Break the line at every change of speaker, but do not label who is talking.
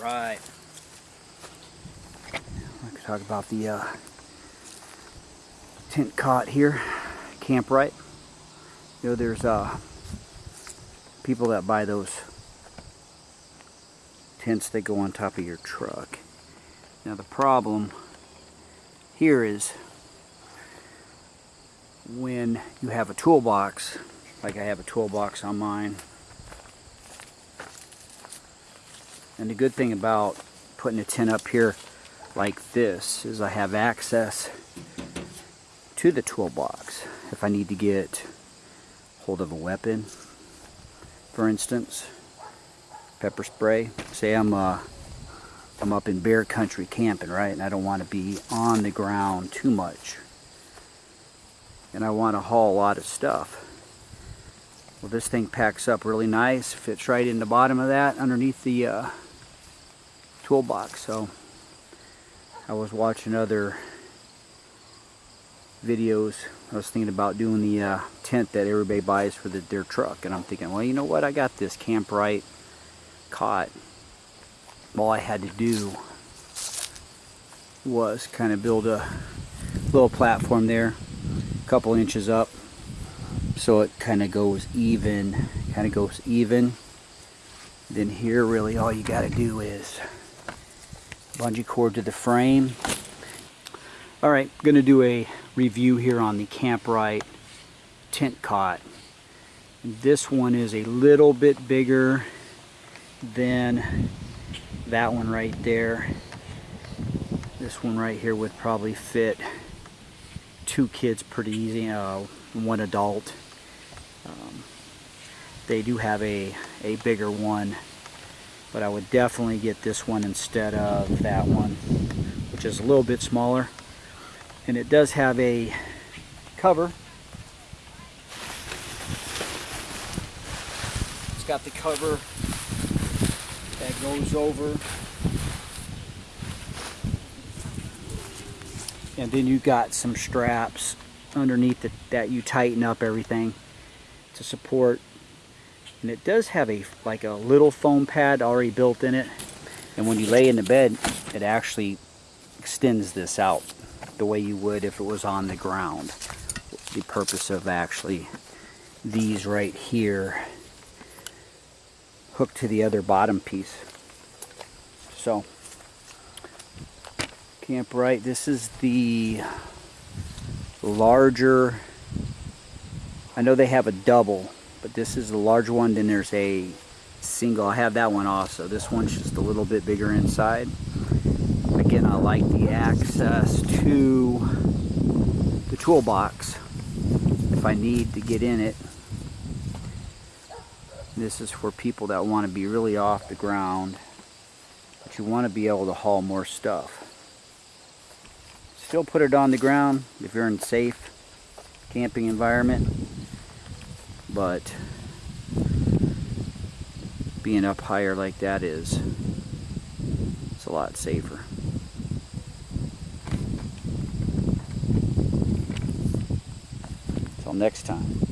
right. I could talk about the uh, tent cot here, Kamp-Rite. You know, there's uh, people that buy those tents that go on top of your truck. Now the problem here is when you have a toolbox, like I have a toolbox on mine, and the good thing about putting a tent up here like this is I have access to the toolbox if I need to get hold of a weapon. For instance pepper spray. Say I'm uh, I'm up in bear country camping right? And I don't want to be on the ground too much. And I want to haul a lot of stuff. Well this thing packs up really nice fits right in the bottom of that underneath the uh, toolbox so I was watching other videos. I was thinking about doing the uh, tent that everybody buys for the, their truck. And I'm thinking, well, you know what? I got this Kamp-Rite cot. All I had to do was kind of build a little platform there, a couple inches up, so it kind of goes even, kind of goes even. Then here, really, all you got to do is bungee cord to the frame. All right, gonna do a review here on the Kamp-Rite tent cot. This one is a little bit bigger than that one right there. This one right here would probably fit two kids pretty easy, uh, one adult. Um, they do have a, a bigger one but I would definitely get this one instead of that one which is a little bit smaller. And it does have a cover. It's got the cover that goes over. And then you got some straps underneath that you tighten up everything to support and it does have a like a little foam pad already built in it. And when you lay in the bed it actually extends this out the way you would if it was on the ground. The purpose of actually these right here hooked to the other bottom piece. So Kamp-Rite this is the larger I know they have a double but this is the large one then there's a single. I have that one also. This one's just a little bit bigger inside. Again I like the access to the toolbox if I need to get in it. This is for people that want to be really off the ground but you want to be able to haul more stuff. Still put it on the ground if you're in safe camping environment but being up higher like that is it's a lot safer. Until next time